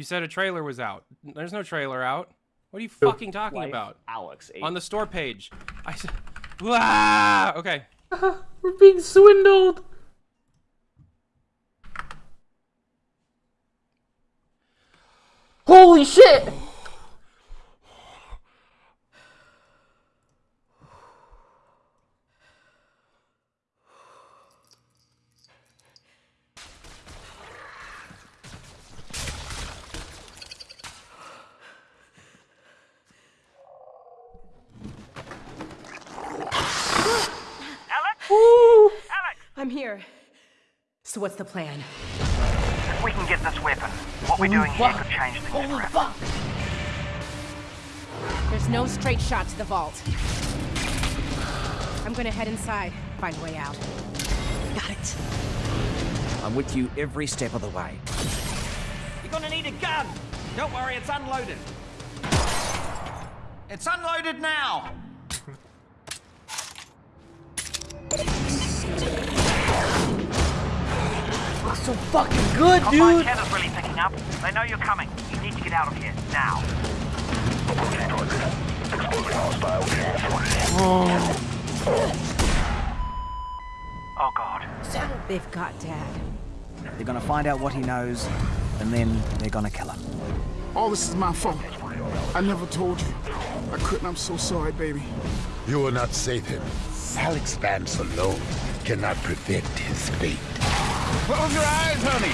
You said a trailer was out. There's no trailer out. What are you fucking talking Wife about? Alex. On the store page. I said. Ah! Okay. We're being swindled. Holy shit! I'm here. So what's the plan? If we can get this weapon, what we're doing here could change things forever. There's no straight shot to the vault. I'm gonna head inside, find a way out. Got it. I'm with you every step of the way. You're gonna need a gun. Don't worry, it's unloaded. It's unloaded now. So fucking good, dude. 10 is really picking up. They know you're coming. You need to get out of here, now. Oh god. So They've got Dad. They're gonna find out what he knows, and then they're gonna kill him. All this is my fault. I never told you. I couldn't. I'm so sorry, baby. You will not save him. Alyx Vance alone cannot prevent his fate. Close your eyes, honey.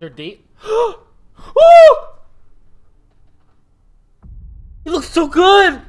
Their date. oh! It looks so good.